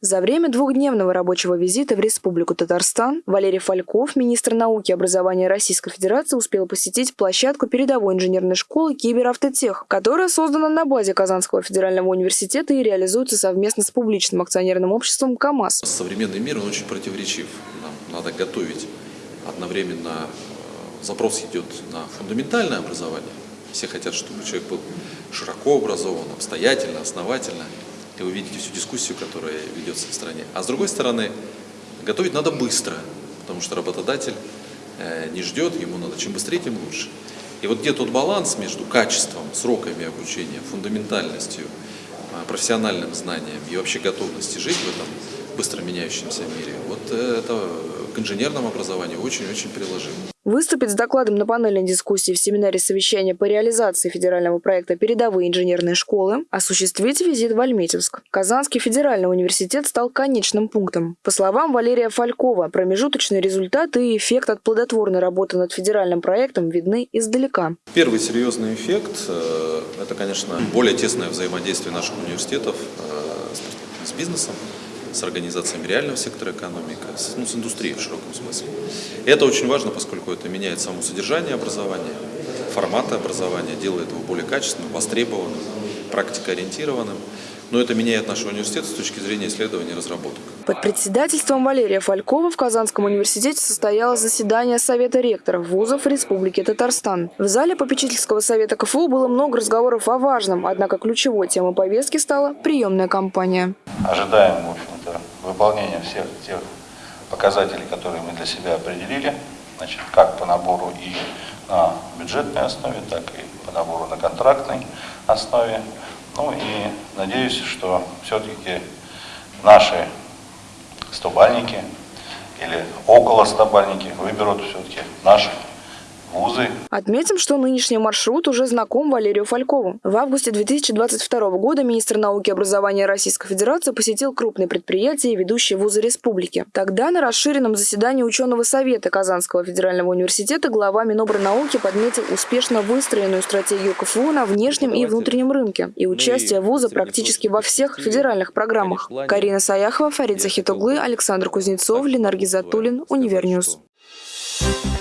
За время двухдневного рабочего визита в Республику Татарстан Валерий Фальков, министр науки и образования Российской Федерации, успел посетить площадку передовой инженерной школы «Киберавтотех», которая создана на базе Казанского федерального университета и реализуется совместно с публичным акционерным обществом «КамАЗ». Современный мир, он очень противоречив. Нам надо готовить одновременно э, запрос идет на фундаментальное образование. Все хотят, чтобы человек был широко образован, обстоятельно, основательно и вы видите всю дискуссию, которая ведется в стране. А с другой стороны, готовить надо быстро, потому что работодатель э, не ждет, ему надо чем быстрее, тем лучше. И вот где тот баланс между качеством, сроками обучения, фундаментальностью, э, профессиональным знанием и вообще готовностью жить в этом быстро меняющемся мире, вот это к инженерному образованию очень-очень приложимо. Выступить с докладом на панельной дискуссии в семинаре совещания по реализации федерального проекта «Передовые инженерные школы» осуществить визит в Альметьевск. Казанский федеральный университет стал конечным пунктом. По словам Валерия Фалькова, промежуточные результаты и эффект от плодотворной работы над федеральным проектом видны издалека. Первый серьезный эффект э, – это, конечно, более тесное взаимодействие наших университетов э, с бизнесом с организациями реального сектора экономики, с, ну, с индустрией в широком смысле. И это очень важно, поскольку это меняет само содержание образования, форматы образования, делает его более качественным, востребованным, практикоориентированным но это меняет наш университет с точки зрения исследований и разработок. Под председательством Валерия Фалькова в Казанском университете состоялось заседание Совета ректоров вузов Республики Татарстан. В зале попечительского совета КФУ было много разговоров о важном, однако ключевой темой повестки стала приемная кампания. Ожидаем, в общем-то, выполнения всех тех показателей, которые мы для себя определили, значит, как по набору и на бюджетной основе, так и по набору на контрактной основе. Ну и надеюсь, что все-таки наши стобальники или около стобальники выберут все-таки наших вузы. Отметим, что нынешний маршрут уже знаком Валерию Фалькову. В августе 2022 года министр науки и образования Российской Федерации посетил крупные предприятия и ведущие вузы республики. Тогда на расширенном заседании ученого совета Казанского федерального университета глава Минобрнауки подметил успешно выстроенную стратегию КФУ на внешнем и внутреннем рынке и участие вуза практически во всех федеральных программах. Карина Саяхова, Фарид Захит углы, Александр Кузнецов, Ленар Гизатуллин, Univer News. Thank you.